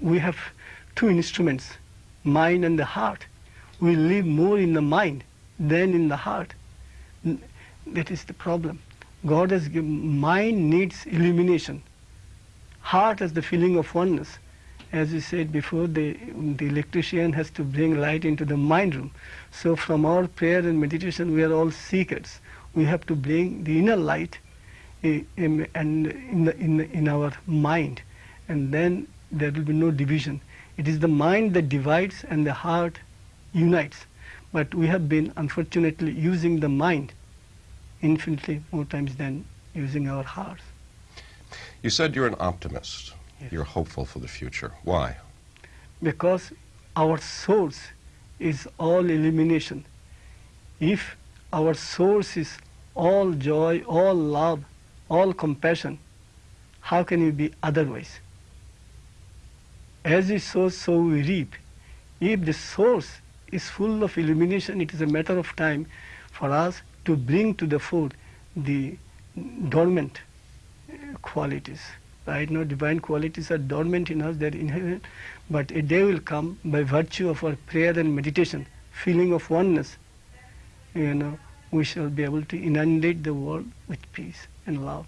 we have two instruments, mind and the heart. We live more in the mind than in the heart. That is the problem. God has given, mind needs illumination. Heart has the feeling of oneness. As we said before, the, the electrician has to bring light into the mind room. So from our prayer and meditation, we are all seekers. We have to bring the inner light eh, in, and in, the, in, the, in our mind. And then there will be no division. It is the mind that divides and the heart unites. But we have been, unfortunately, using the mind infinitely more times than using our hearts. You said you're an optimist. Yes. You're hopeful for the future. Why? because our source is all illumination. If our source is all joy, all love, all compassion, how can we be otherwise? As we sow, so we reap. If the source is full of illumination, it is a matter of time for us to bring to the fore the dormant uh, qualities. Right now, divine qualities are dormant in us, they're inherent, but a day will come by virtue of our prayer and meditation, feeling of oneness, you know, we shall be able to inundate the world with peace and love.